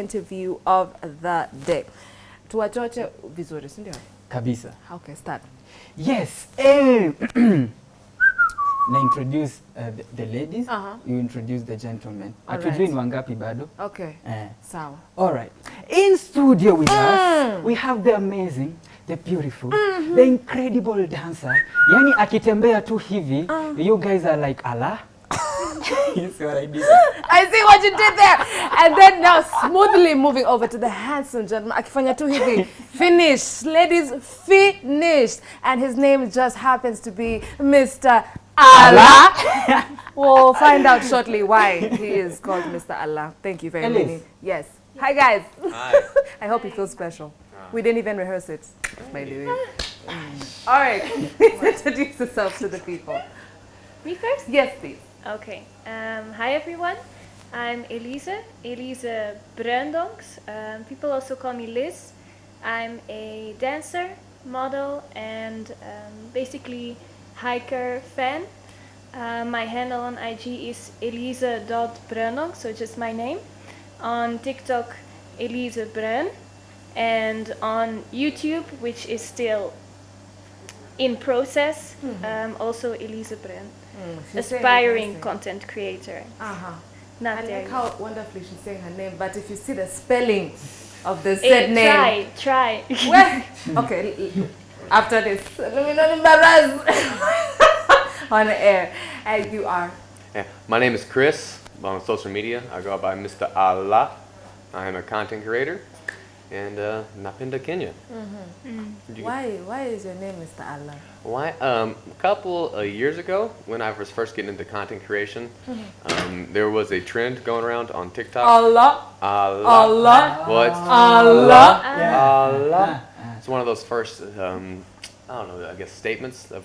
interview of the day. Tuwachoche vizuri, si ndio? kabisa Okay, start. yes eh. na introduce uh, the, the ladies Uh-huh. you introduce the gentlemen hatujui ni wangapi bado Okay, eh. sawa. All right. In studio with mm. us, we have the amazing, the beautiful, mm -hmm. the incredible dancer. Yani akitembea tu hivi, you guys are like Allah. You see what I did? I see what you did there. And then now smoothly moving over to the handsome gentleman. Akifanya tu hivi. Finished. Ladies, finished. And his name just happens to be Mr. Allah. we'll find out shortly why he is called Mr. Allah. Thank you very Ellis. much. Yes. Hi, guys. Hi. I hope you feel special. Ah. We didn't even rehearse it, by the way. All right. Introduce yourself to the people. Me first? Yes, please. Okay. Um, hi everyone. I'm Elise, Elise Bruindonks. Um, people also call me Liz. I'm a dancer, model, and um, basically hiker fan. Uh, my handle on IG is elise.bruindonks, so just my name. On TikTok, Elise Bruin. And on YouTube, which is still in process, um, also Elise Bruin She's saying it aspiring content creator. Uh-huh. Not I there. like how wonderfully she's saying her name, but if you see the spelling of the Eh, said name, try, try. well, okay, l- l- after this, let me not embarrass on air. And you are. Yeah, my name is Chris. On social media, I go by Mr. Allah. I am a content creator and uh, Napinda, Kenya. You- Why? Why is your name Mr. Allah? Why? Um, a couple of years ago, when I was first getting into content creation, um, there was a trend going around on TikTok. Allah, Allah. Allah, What? Allah. Allah. Ah, It's one of those first, um, I don't know, I guess statements of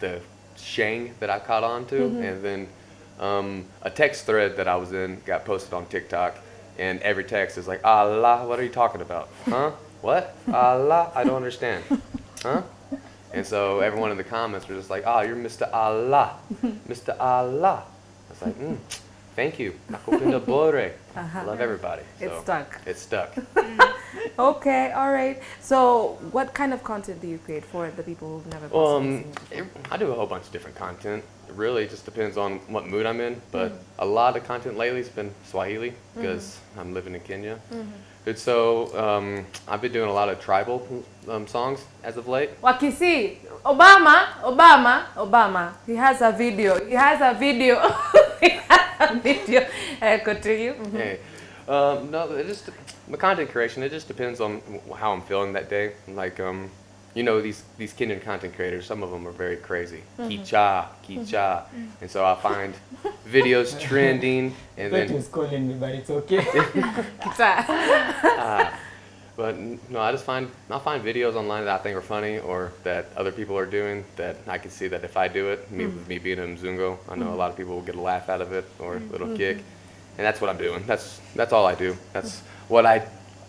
the Sheng that I caught on to. And then um, a text thread that I was in got posted on TikTok. And every text is like, Allah, what are you talking about? Huh? What? Allah? I don't understand. Huh? And so everyone in the comments were just like, oh, you're Mr. Allah. Mr. Allah. I was like, mm, thank you. Nakupinda bore. I love everybody. It's stuck. It's stuck. Okay, all right. So, what kind of content do you create for the people who've never possibly Um, it? I do a whole bunch of different content. It really just depends on what mood I'm in. But a lot of content lately has been Swahili because I'm living in Kenya. And so um, I've been doing a lot of tribal um, songs as of late. Wakisi, Obama, Obama, Obama. He has a video. He has a video. he has a video. Uh, continue. Mhm. Hey, um, no, it just my content creation. It just depends on how I'm feeling that day. Like, um, you know, these these Kenyan content creators. Some of them are very crazy. Kicha, kicha, and so I find videos trending, and That then was calling me, but it's okay. Ah, but no, I just find I find videos online that I think are funny or that other people are doing that I can see that if I do it, me with me being a Mzungo, I know a mm-hmm. lot of people will get a laugh out of it or a little mm-hmm. kick, and that's what I'm doing. That's that's all I do. That's what I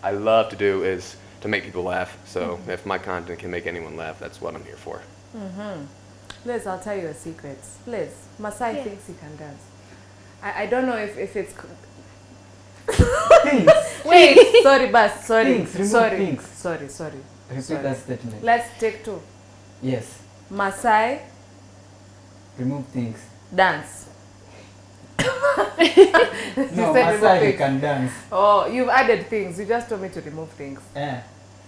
I love to do is to make people laugh. So if my content can make anyone laugh, that's what I'm here for. Mhm. Liz, I'll tell you a secret. Liz, Masai Yeah. thinks he can dance. I, I don't know if, if it's. Things. Wait, sorry, Bas, sorry, Things, remove sorry, things. sorry, sorry. Repeat Sorry. that statement. Let's take two. Yes. Masai Remove things. dance. No, said Masai things. can dance. Oh, you've added things. You just told me to remove things. Eh.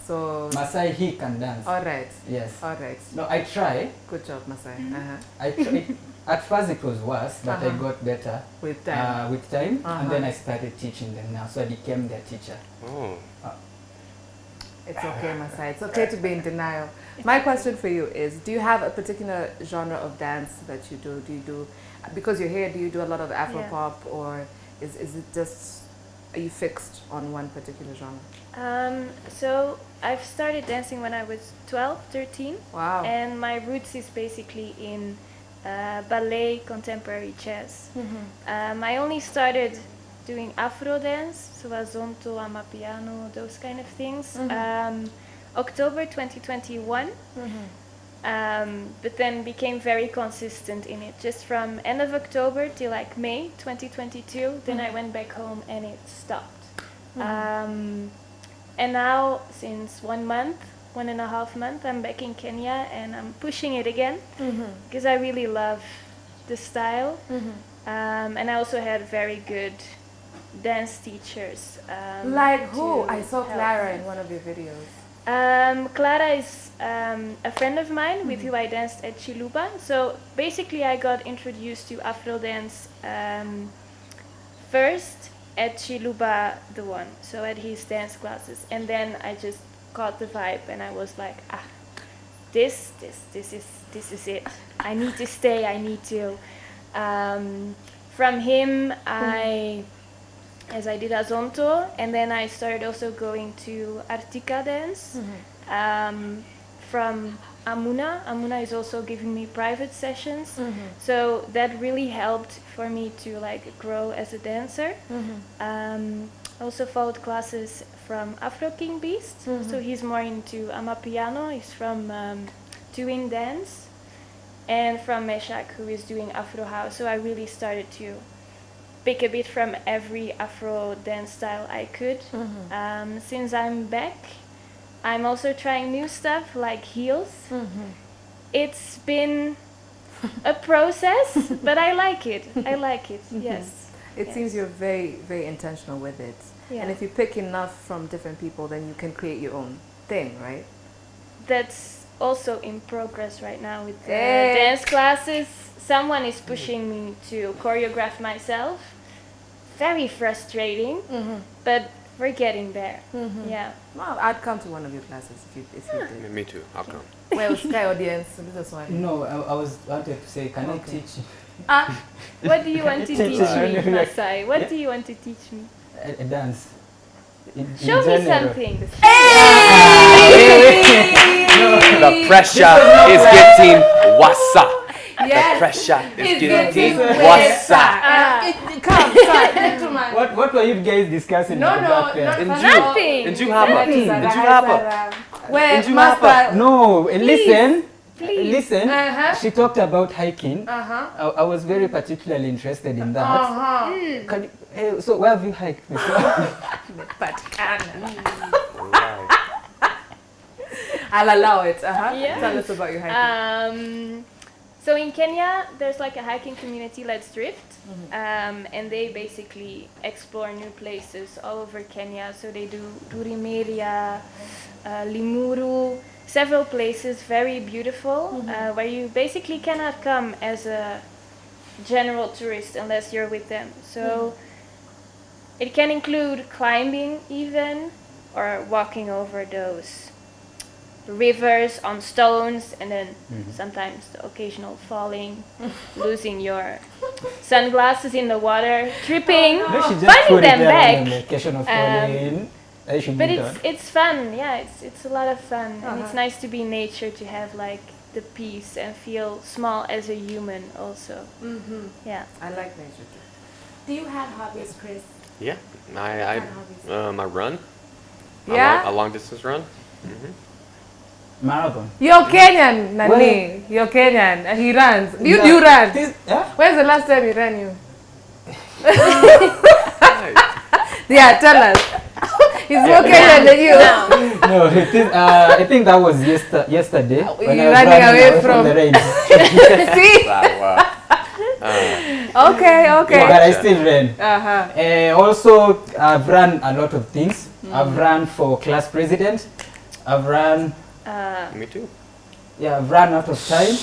So, Masai he can dance. all right, Yes. all right. No, I try. Good job, Masai. Uh-huh. I try. At first it was worse, but I Uh-huh. got better With time. uh, with time, Uh-huh. and then I started teaching them now. So I became their teacher. Oh, It's okay, Masai. It's okay to be in denial. My question for you is, do you have a particular genre of dance that you do? Do you do, because you're here, do you do a lot of Afro Yeah. pop or is, is it just, are you fixed on one particular genre? Um, so I've started dancing when I was 12, 13, Wow. and my roots is basically in uh, ballet, contemporary jazz. Um, I only started doing Afro dance, so azonto, amapiano, those kind of things. Um, October 2021. Um, but then became very consistent in it. Just from end of October till like May 2022, then I went back home and it stopped. Um, and now, since one month, one and a half month, I'm back in Kenya and I'm pushing it again because I really love the style. Um, and I also had very good dance teachers. Um, Like who? I saw Clara in one of your videos. Um, Clara is um, a friend of mine with who I danced at Chiluba. So basically, I got introduced to Afro dance um, first at Chiluba, the one, so at his dance classes, and then I just got the vibe, and I was like, ah, this, this, this is, this is it. I need to stay. I need to. Um, from him, I as I did Azonto, and then I started also going to Artika dance um, from Amuna. Amuna is also giving me private sessions, so that really helped for me to like grow as a dancer. Um, I also followed classes from Afro King Beast, so he's more into Amapiano. He's from um, Tuin dance, and from Meshak, who is doing Afro house. So I really started to pick a bit from every Afro dance style I could. Um, since I'm back, I'm also trying new stuff like heels. It's been a process, but I like it. I like it. Yes. It Yes. seems you're very, very intentional with it. Yeah. And if you pick enough from different people, then you can create your own thing, right? That's also in progress right now with the Hey. dance classes. Someone is pushing me to choreograph myself. Very frustrating, mm -hmm. but we're getting there. Mm -hmm. Yeah. Well, I'd come to one of your classes if you, if you did. Me too. I'll come. Well, Sky audience, this is one. No, I, I was wanted to say, can I Okay. teach Ah, what do you want to teach me, Masai? What do you want to teach me? a, a dance? In, in Show me general. something. The pressure is getting wassa. The pressure is It's getting getting wassa. Uh, it- Come, sir, gentlemen. What, what were you guys discussing No, at the no, back there? not In for June. now. Nothing. In Juhapa. Nothing. In Juhapa. Where, Did you? No, listen. Please. Listen. Uh-huh. She talked about hiking. Uh-huh. I, I was very particularly interested in that. Uh-huh. Can you, eh, so where have you hiked before? Alright. I'll allow it. Uh-huh. Yeah. Tell us about your hiking. Um, so in Kenya, there's like a hiking community, Let's Drift, um, and they basically explore new places all over Kenya. So they do Durimeria, uh, Limuru, several places, very beautiful, uh, where you basically cannot come as a general tourist unless you're with them. So it can include climbing even, or walking over those rivers on stones and then sometimes the occasional falling losing your sunglasses in the water tripping No, finding them back on the occasion of Um, falling. I should but it's done. it's fun yeah it's it's a lot of fun and Uh-huh. it's nice to be in nature to have like the peace and feel small as a human also Mm-hmm. yeah I like nature too. Do you have hobbies, Chris? Yeah. I, I, um, I run. A Yeah? long, a long distance run. Marathon. You're Kenyan, Nani. You're Kenyan. And he runs. You do run. This, yeah? When's the last time he ran you? Yeah, tell us. He's more Kenyan than you. No, it is, uh, I think that was yester- yesterday. when you I was running away from from- the rain. See? Wow, wow. Uh, Okay, okay. but I still ran. Uh-huh. Uh, also, I've run a lot of things. Mm. I've run for class president. I've run, uh, me too. yeah, I've run out of time.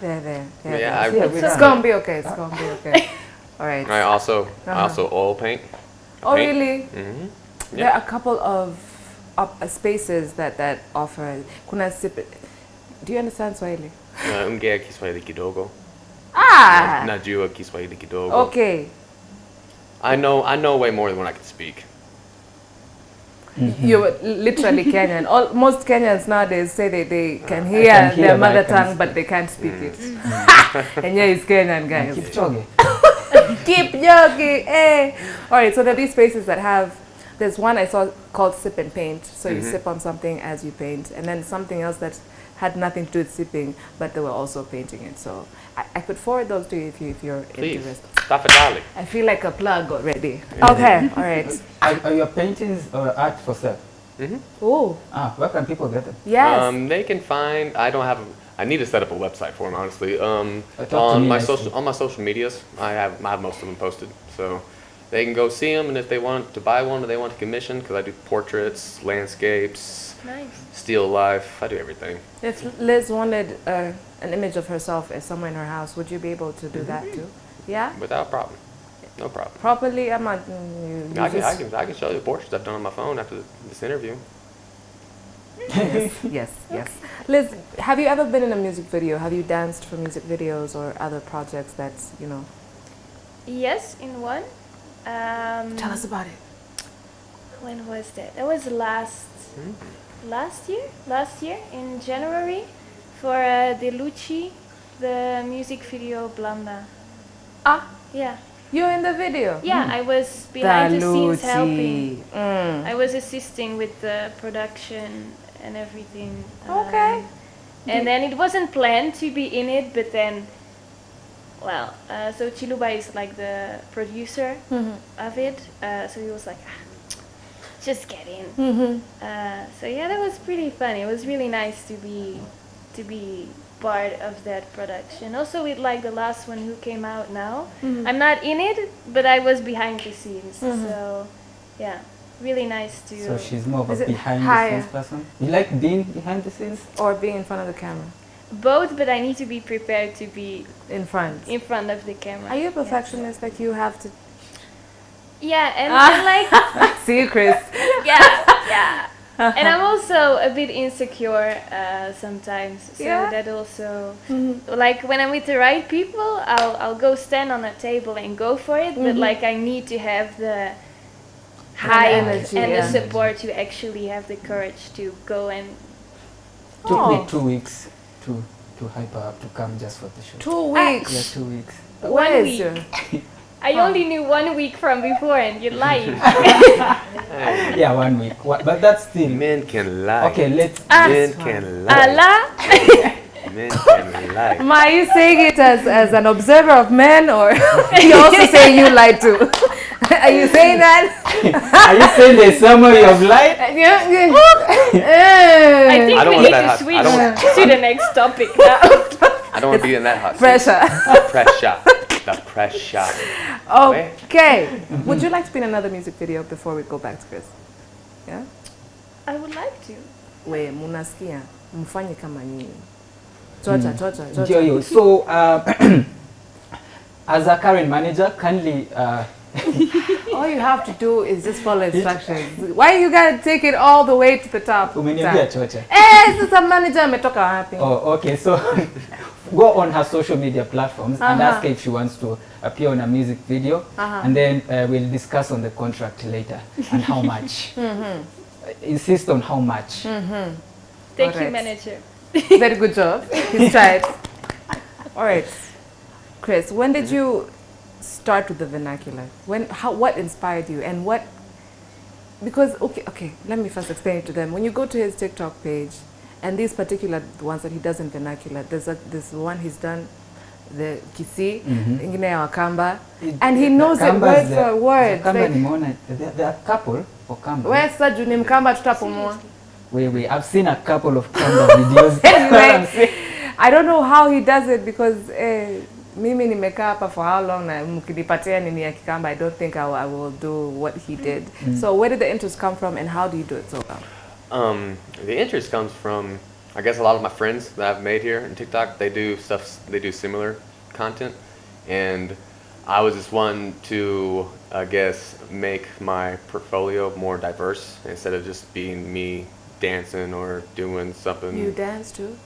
There, there. there, Yeah, there. I, Yeah, we It's run. gonna be okay. It's gonna be okay. All right. I also, I Uh-huh. also oil paint. Oh, paint. really? hmm There are a couple of up, uh, spaces that that offer. Kuna sip. Do you understand Swahili? Uh, ongea Kiswahili kidogo. Ah. Najua Kiswahili kidogo. Okay. I know, I know way more than what I can speak. Mm-hmm. You're literally Kenyan. All, most Kenyans nowadays say they, they can hear, can hear, their mother tongue, but they can't speak it. Mm. and yeah, he's Kenyan, guys. Kipchoge. Keep jogging, eh? All right, so there are these spaces that have. There's one I saw called sip and paint. So you mm-hmm. sip on something as you paint, and then something else that had nothing to do with sipping, but they were also painting it. So I, I could forward those to you if, you, if you're Please, interested. Tafadali. I feel like a plug already. Okay, all right. Are, are your paintings or art for sale? Oh, Ah, where can people get them? yes. Um, they can find. I don't have. I need to set up a website for them, honestly. Um, Uh, talk to on my social on my social medias, I have I have most of them posted, so they can go see them. And if they want to buy one or they want to commission, because I do portraits, landscapes, Nice. still life. I do everything. if Liz wanted uh, an image of herself as somewhere in her house, would you be able to do that too? Yeah? Without problem. No problem. Properly? I'm not. mm, You, you I can, I can I can show you the portraits I've done on my phone after this interview. yes, yes. Liz, have you ever been in a music video? Have you danced for music videos or other projects that's, you know? Yes, in one. Um, Tell us about it. When was that? That was the last last year. Last year in January for uh, De Lucci, the music video Blanda. Ah, Yeah, you're in the video. yeah. I was behind the scenes helping. Mm. I was assisting with the production and everything. Okay. Um, and then it wasn't planned to be in it, but then, well, uh, so Chiluba is like the producer Mhm. of it. Uh, so he was like, ah, just get in. Mhm. Uh, so yeah, that was pretty fun. It was really nice to be to be part of that production. Also with like the last one who came out now. Mm-hmm. I'm not in it, but I was behind the scenes. So yeah, really nice to. So she's more of a it behind the scenes person. You like being behind the scenes? Or being in front of the camera. both, but I need to be prepared to be In front. in front of the camera. Are you a Yeah. perfectionist? Like you have to. Yeah, and, Ah. and like See you, Chris. yeah, yeah. and I'm also a bit insecure uh, sometimes. So Yeah? that also, like when I'm with the right people, I'll I'll go stand on a table and go for it. But like I need to have the height energy, and yeah. the support to actually have the courage to go and. Took Oh. me two weeks to to hyper up to come just for the show. Two weeks Yeah, weeks. two weeks. Where One is week. Your? I only knew one week from before, and you lied. Yeah, one week. Wha- But that's still. Men can lie. Okay, let's. Ah, men can lie. Allah. Men can lie. Ma, are you saying it as, as an observer of men or you also saying you lied too? are you saying that? Are you saying the summary of life? Yeah, yeah. I eh. think I don't we need to hot- switch to the next topic now. I don't want to be in that hot seat. Pressure. Pressure. The pressure. Okay. Would you like to be in another music video before we go back to Chris? Yeah? I would like to. We munasikia mfanye kama nyinyi. Chocha, chocha, chocha. hiyo. So, uh, as a current manager, kindly uh, All you have to do is just follow instructions. Why you gotta take it all the way to the top? umeniambia chocha. Eh, sasa manager ametoka wapi? Oh, okay. So go on her social media platforms and Uh-huh. ask her if she wants to appear on a music video, Uh-huh. and then uh, we'll discuss on the contract later and how much. Mm-hmm. Uh, Insist on how much. Thank you, Alright. manager. Very good job. He's tried. All right, Chris. When did you start with the vernacular? When? How? What inspired you? And what? Because okay, okay. Let me first explain it to them. When you go to his TikTok page, and these particular ones that he does in vernacular, there's a this one he's done, the Kisi, ingine ya Wakamba, It- and he knows it word the- for word. the Like, nimeona, there there are a couple for Kamba. Where sasa juu ni Mkamba tutapumua? Wait, wait, I've seen a couple of Kamba videos. Anyway. I don't know how he does it because eh, mimi nimekaa hapa for how long na mkinipatia nini ya Kikamba, I don't think I, will- I will do what he did. Mm. So where did the interest come from and how do you do it so well? Um, the interest comes from, I guess, a lot of my friends that I've made here in TikTok. They do stuff. They do similar content, and I was just one to, I guess, make my portfolio more diverse instead of just being me dancing or doing something You dance too?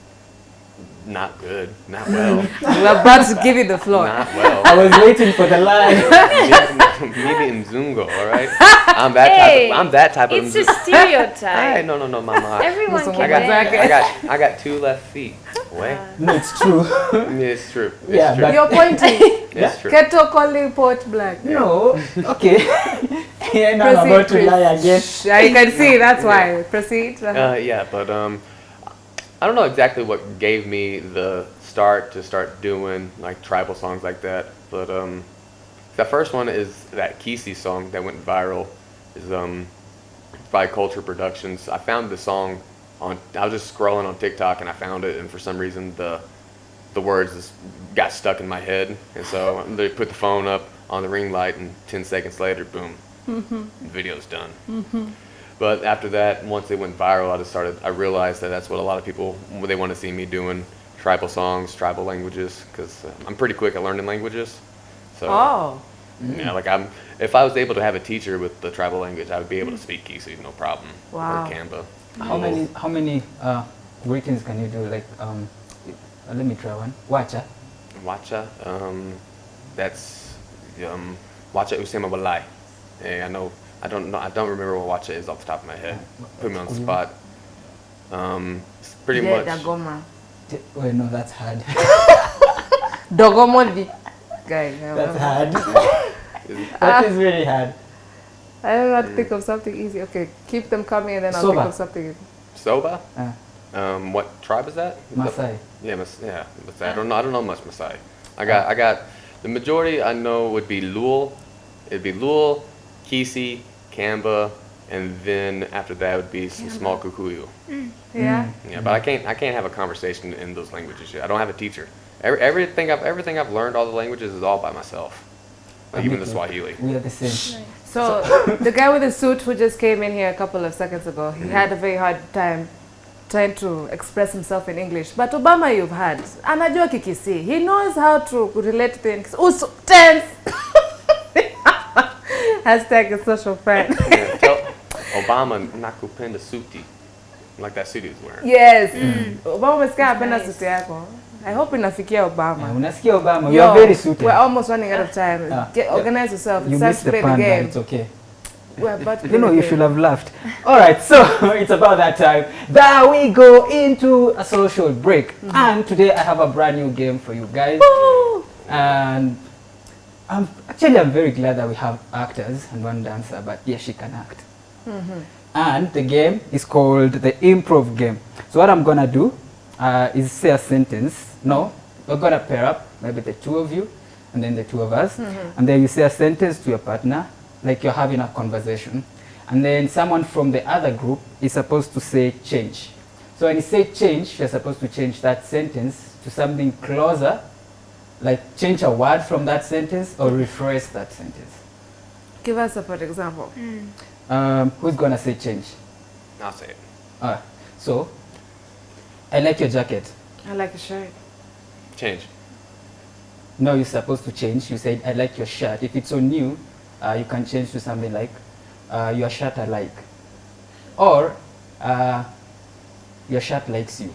Not good, not well, We're about to give you the floor. not well. I was waiting for the line. Maybe in Zungo, all right. I'm that Hey, type. Of, I'm that type of. It's a Mzu- Hey, stereotype. no, no, no, mama. Everyone Musongo I got, dance. I got, I got two left feet. Wait, no, it's true. it's true. It's Yeah, true. You're pointing. it's true. Keto calling Port Black. no, okay. yeah, now I'm about to lie again. Yeah, you can see, that's why. Proceed. Uh, yeah, but um, I don't know exactly what gave me the start to start doing like tribal songs like that, but um, the first one is that Kisi song that went viral. Is um, by Culture Productions. I found the song on. I was just scrolling on TikTok and I found it, and for some reason the the words just got stuck in my head, and so they put the phone up on the ring light, and 10 seconds later, boom, the video's done. But after that, once it went viral, I just started. I realized that that's what a lot of people they want to see me doing tribal songs, tribal languages, because I'm pretty quick at learning languages. So Oh. yeah, like I'm. If I was able to have a teacher with the tribal language, I would be able to speak Kisi, no problem. Wow. Or Kamba. How many how many uh, greetings can you do? Like, um, uh, let me try one. Wacha. Wacha, um, that's um, Wacha Usema Walai. Hey, I know, I don't know, I don't remember what watch it is off the top of my head. Put me on the spot. Um, it's pretty Yeah, much. Dagoma. J- Wait, no, that's hard. Dogomodi. Guy. That's hard. That is really hard. I don't know how to think of something easy. Okay, keep them coming and then I'll Soba. think of something easy. Soba. Uh, Um, what tribe is that? Maasai. Yeah, Mas- yeah. Maasai. I don't know. I don't know much Maasai. I got. I got. The majority I know would be Luo. It'd be Luo, Kisi, Kamba, and then after that would be some small Kikuyu. Mm, mm. Yeah. Yeah, but I can't. I can't have a conversation in those languages yet. I don't have a teacher. Every, everything I've everything I've learned, all the languages, is all by myself. Like even the Swahili. We are the same. So the guy with the suit who just came in here a couple of seconds ago, he mm-hmm. had a very hard time trying to express himself in English. But Obama you've had, anajua kikisi. He knows how to relate things. Uso, tense. Hashtag a social friend. Yeah, tell Obama nakupenda suti, like that suit he was wearing. yes. Mm. Mm. Obama umesikia apenda nice. suti yako. I hope inafikia Obama. unasikia Obama, you Yo, are very suited. We're almost running out of ah, time. Ah, Get, organize yourself. you It's time missed to the play the pun, game. it's okay. We're about to You know, you should have laughed. All right, so it's about that time that we go into a social break. Mm-hmm. And today I have a brand new game for you guys. And I'm, actually, I'm very glad that we have actors and one dancer, but yes, she can act. And the game is called the improv game. So what I'm gonna do uh, is say a sentence. No, we're gonna pair up, maybe the two of you, and then the two of us, and then you say a sentence to your partner, like you're having a conversation, and then someone from the other group is supposed to say change. So when you say change, you're supposed to change that sentence to something closer, like change a word from that sentence or rephrase that sentence. Give us a for example. Um, who's gonna say change? I'll say it. Alright, so I like your jacket. I like your shirt. Change. No, you're supposed to change. You said I like your shirt. If it's so new, uh, you can change to something like uh, your shirt I like, or uh, your shirt likes you.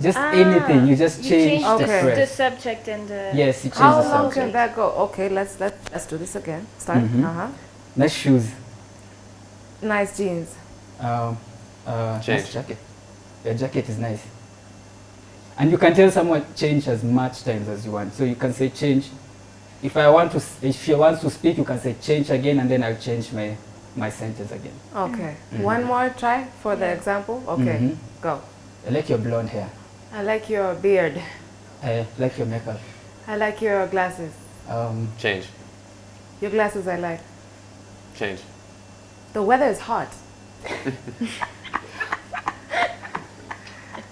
Just Ah, anything. You just you change changed the Okay. the, the subject and the. Yes, you change How the long can that go? Okay, let's let let's do this again. Start. Mhm. Uh-huh. Nice shoes. Nice jeans. Um, uh, Change. Nice jacket. Your jacket is nice. And you can tell someone change as much times as you want. So you can say change. If I want to, if she wants to speak, you can say change again, and then I'll change my my sentence again. Okay. Mhm. One more try for the example. Okay. Mhm. Go. I like your blonde hair. I like your beard. I like your makeup. I like your glasses. Um, Change. Your glasses I like. Change. The weather is hot.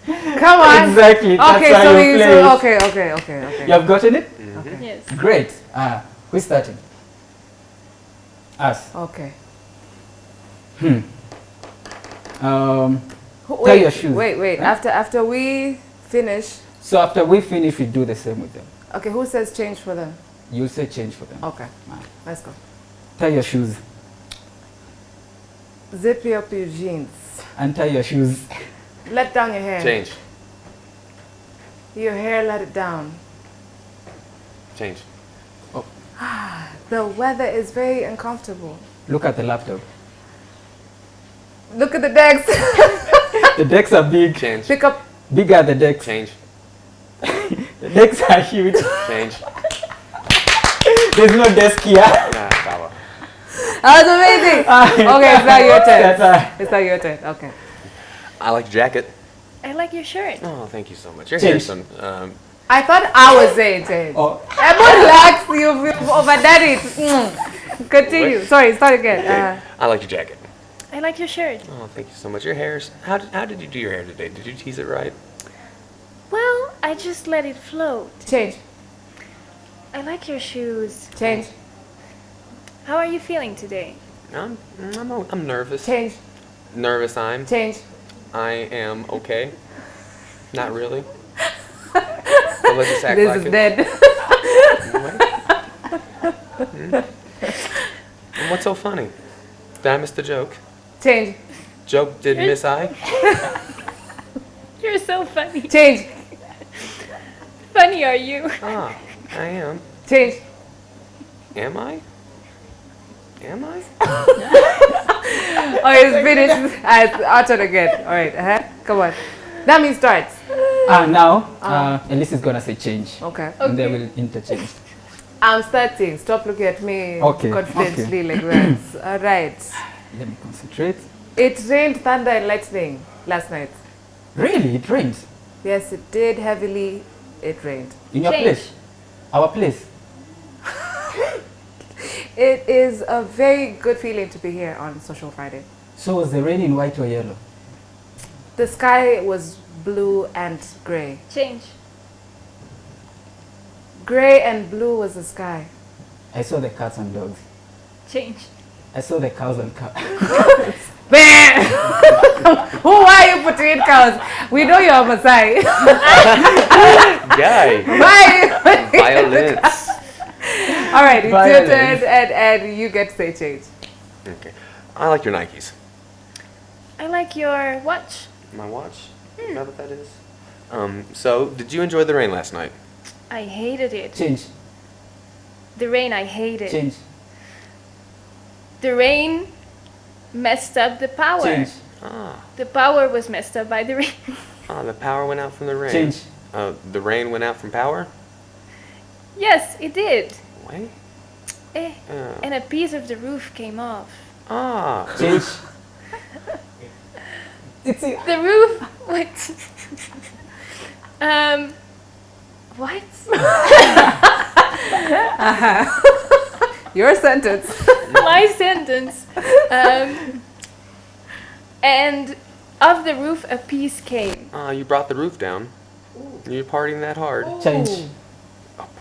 Come on. Exactly, that's Okay, how so you we play so, it. okay, okay, okay, okay. you have gotten it? Okay. Yes. Great. Uh, who's starting? Us. Okay. Hmm. Um, Who- Tie Wait, your shoes. wait, wait. Huh? After after we finish, so after we finish, we do the same with them. okay, who says change for them? You say change for them. Okay. Ah. Let's go. Tie your shoes. Zip up your jeans. And tie your shoes. Let down your hair. Change. Your hair, let it down. Change. Oh. the weather is very uncomfortable. Look at the laptop. Look at the decks. The decks are big. Change. Pick up. Bigger the decks. Change. The decks are huge. Change. There's no desk here. Nah, sawa. That was amazing. okay, it's not your turn. It's not your turn. Okay. I like your jacket. I like your shirt. Oh, thank you so much. Your Change. hair's some. Um, I thought I was saying change. Oh, Emma, relax. You've, you've overdone it. Mm. Continue. Wait. Sorry, start again. Uh, I like your jacket. I like your shirt. Oh, thank you so much. Your hair's. How did, how did you do your hair today? Did you tease it right? Well, I just let it float. change. I like your shoes. Change. How are you feeling today? I'm, I'm, I'm nervous. Change. Nervous, I'm. Change. I am okay. Not really. But let's just act This like is it. dead. Hmm. And what's so funny? Did I miss the joke? Change. Joke did miss I? You're so funny. Change. Funny are you? Ah, I am. Change. Am I? Am I? Oh, it's finished. Alright, our again. All right. Uh-huh. Come on. That means starts. ah, now, uh, Elise is gonna say change. Okay. And they will interchange. I'm starting. Stop looking at me Okay, confidently like that. All right. Let me concentrate. It rained thunder and lightning last night. Really? It rained? Yes, it did heavily. It rained. In your Change. place? Our place? It is a very good feeling to be here on Social Friday. So was the rain in white or yellow? The sky was blue and gray. Change. Gray and blue was the sky. I saw the cats and dogs. Change. I saw the cows and cows. Who are you putting in cows? We know you're a Maasai. Guy. Why? Violence. All right, it's your turn, and, and you get to say change. Okay. I like your Nikes. I like your watch. My watch? You know what that is? Um, so, did you enjoy the rain last night? I hated it. Change, The rain, I hated. change, The rain messed up the power. change, Ah, The power was messed up by the rain. ah, the power went out from the rain. change, Uh, the rain went out from power? yes, it did. Wait. Eh. Uh, And a piece of the roof came off. ah. change. It's The roof. What? um. What? Your sentence. My sentence. Um. And of the roof, a piece came. Ah, you brought the roof down. You're partying that hard. change,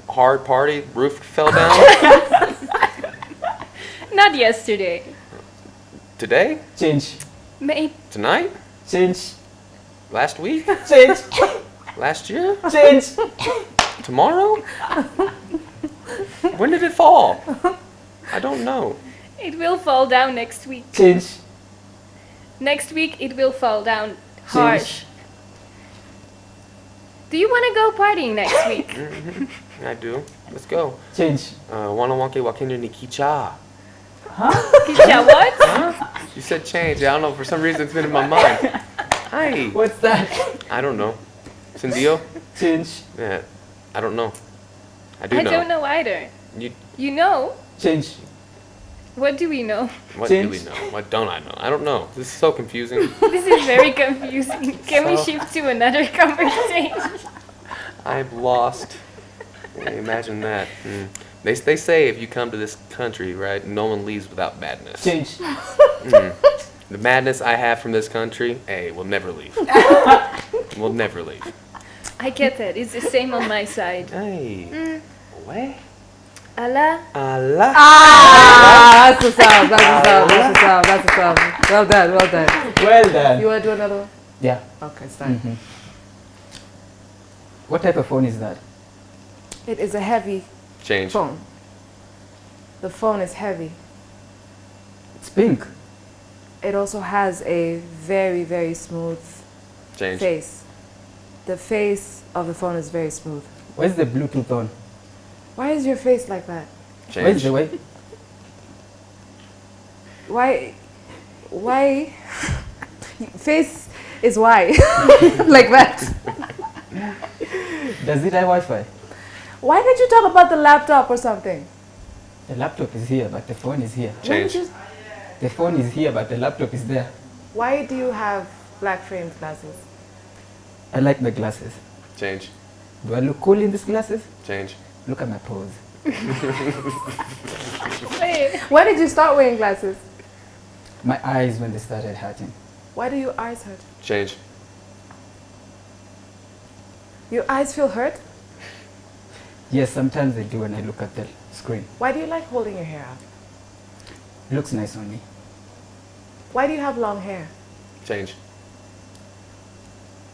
Hard party, roof fell down. Not yesterday. Today? change, May Tonight? change, Last week? change, Last year? change. Tomorrow? when did it fall? I don't know. it will fall down next week. Change, Next week it will fall down harsh. Do you want to go partying next week? mm -hmm. I do. Let's go. change. Uh, wana wanke wakendo ni kicha. Kisha, what? Huh? You said change. I don't know. For some reason, it's been in my mind. Hi. What's that? I don't know. Sindio? Change, Yeah. I don't know. I do I know. I don't know either. You. You know? Change, What do we know? What do we Change. know? What don't I know? I don't know. This is so confusing. This is very confusing. Can we So- shift to another conversation? I'm lost. Yeah, imagine that. Hmm. They, they say if you come to this country, right, no one leaves without madness. change. The madness I have from this country, hey, will never leave. will never leave. I get that. It's the same on my side. Hey. What? Allah. Allah. Ah, that's what's up. That's what's up. That's what's up. That's what's up. Well done. Well done. Well done. You want to do another one? Yeah. Okay, start. What type of phone is that? It is a heavy Change. phone. The phone is heavy. It's pink. It also has a very, very smooth Change. face. The face of the phone is very smooth. Where's the Bluetooth on? Why is your face like that? Change. the way? Why? Why? face is why? like that. Does it have Wi-Fi? Why did you talk about the laptop or something? The laptop is here, but the phone is here. Change. The phone is here, but the laptop is there. Why do you have black framed glasses? I like the glasses. Change. Do I look cool in these glasses? Change. Look at my pose. Wait. When did you start wearing glasses? My eyes when they started hurting. Why do your eyes hurt? Change. Your eyes feel hurt? Yes, sometimes they do when I look at the screen. Why do you like holding your hair up? It looks nice on me. Why do you have long hair? Change.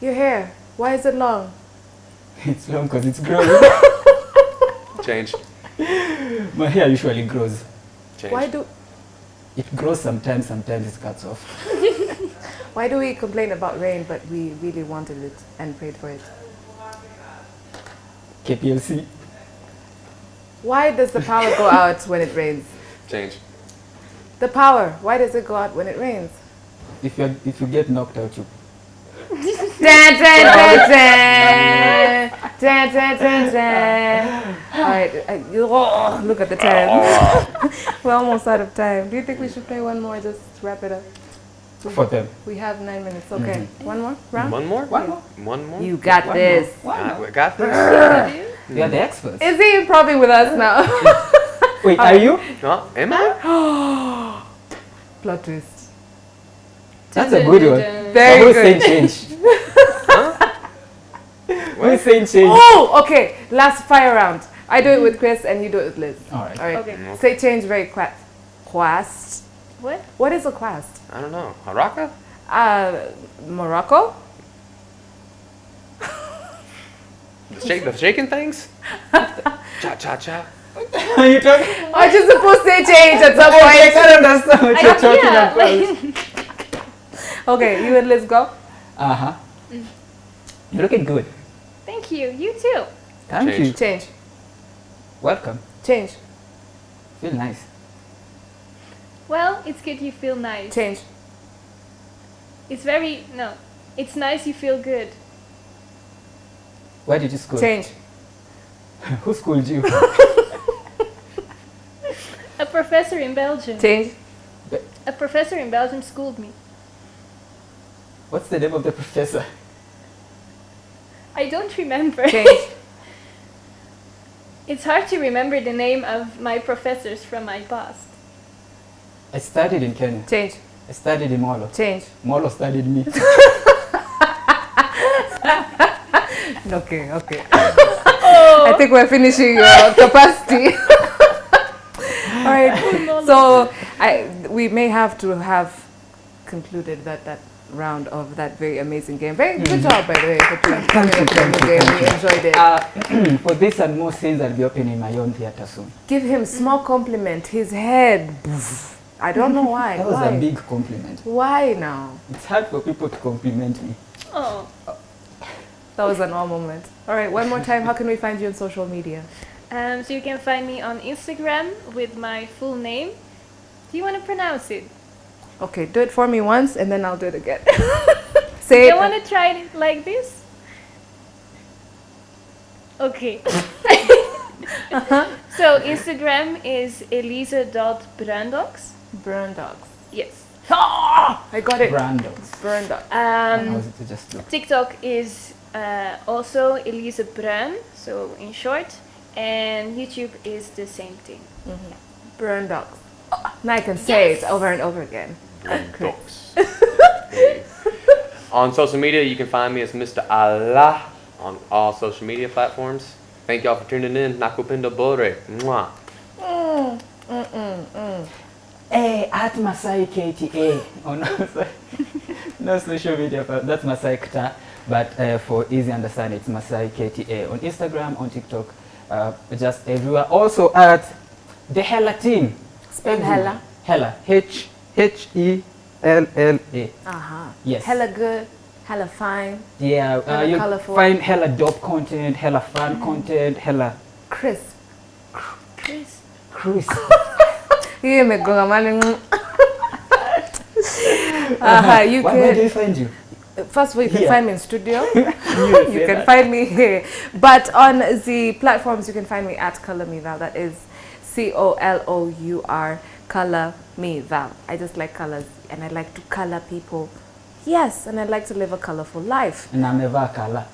Your hair, why is it long? It's long because it's growing. Change. my hair usually grows. Change. Why do It grows sometimes, sometimes it cuts off. why do we complain about rain but we really wanted it and prayed for it? KPLC. Why does the power go out when it rains? Change. The power, why does it go out when it rains? If you if you get knocked out, you Dun, dun, dun, dun. Dun, dun, dun, dun. All right, uh, oh, look at the time. We're almost out of time. Do you think we should play one more? Just wrap it up. for them. We have nine minutes. Okay, one more round. One more? One more. One more? You got One this. more. One more. we got this? You are the experts. Is he improving with us now? Wait, are you? no, am I? Plot twist. That's a good one. Very Who's good. saying change? Who's saying change? Oh, okay. Last fire round. I do it with Chris and you do it with Liz. All right. All right. Okay. Say change very quick. Quast. What? What is a quast? I don't know. Haraka? Uh, Morocco? The, shake, the shaking things? cha cha cha. Are you talking? Are you supposed to say change at some I point? can't understand what you're talking yeah, about. like, Okay, you and Liz go. Uh huh. You're looking good. thank you. You too. Thank Change. you. Change. Welcome. Change. Feel nice. Well, it's good you feel nice. Change. It's very no. It's nice you feel good. Where did you school? Change. Who schooled you? A professor in Belgium. Change. A professor in Belgium schooled me. What's the name of the professor? I don't remember. Change. It's hard to remember the name of my professors from my past. I studied in Kenya. Change. I studied in Molo. Change. Molo studied me. Okay, okay. Oh. I think we're finishing your capacity. All right. Oh, so I we may have to have concluded that that round of that very amazing game. Very good job, by the way, for doing coming you, thank you, game. thank We enjoyed it. Uh, for this and more scenes, I'll be opening my own theater soon. Give him small compliment. His head. I don't know why. That was why? a big compliment. Why now? It's hard for people to compliment me. Oh, That was an all moment. All right, one more time. How can we find you on social media? um, so you can find me on Instagram with my full name. Do you want to pronounce it? Okay, do it for me once, and then I'll do it again. Say You want to try it like this? Okay. uh -huh. So Instagram is elise.brundox. Burn dogs. Yes. Ah, I got it. Brandos. Burn dogs. How Um, was it to just look? TikTok is uh, also Elise Bruin, so in short, and YouTube is the same thing. Burn dogs. Now I can say it over and over again. Docs. Hey. On social media, you can find me as Mr. Allah on all social media platforms. Thank y'all for tuning in. Nakupenda Bore. Mwah. Hey, at Masai KTA. Oh, no, no social media, but that's Masai Kta. But uh, for easy understanding, it's Masai KTA on Instagram, on TikTok, uh, just everywhere. Also at the Hella team. Spell hella. Hella. H H E L L A. Uh-huh. Yes. Hella good. Hella fine. Yeah, uh, you colourful. find hella dope content, hella fun content, hella Crisp. Chris. crisp. Hiyo imegonga mali. Uh-huh. You Where, where do can you find you? first of all you can Here. find me in studio. You you can find me here. But on the platforms, you can find me at Color Me Val. That is C O L O U R, Color Me Val. I just like colors and I like to color people Yes, and I'd like to live a colorful life. And I'm never amevaa color.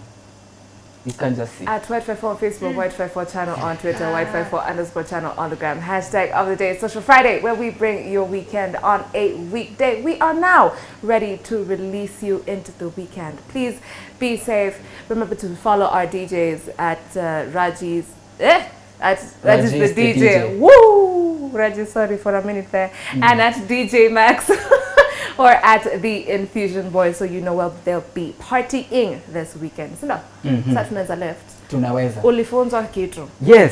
You can just see. At White54 on Facebook, White54 channel on Twitter, White54 underscore channel on the gram. Hashtag of the day Social Friday, where we bring your weekend on a weekday. We are now ready to release you into the weekend. Please be safe. Remember to follow our DJs at uh, Raji's. Eh? At Raji's the, Raji's the DJ. DJ. Woo! Raji, sorry for a minute there. mm. And at DJ Max. or at the Infusion Boy, so you know well they'll be partying this weekend. So no, such men are left. Tunaweza. Ulifunzwa kitu. Yes.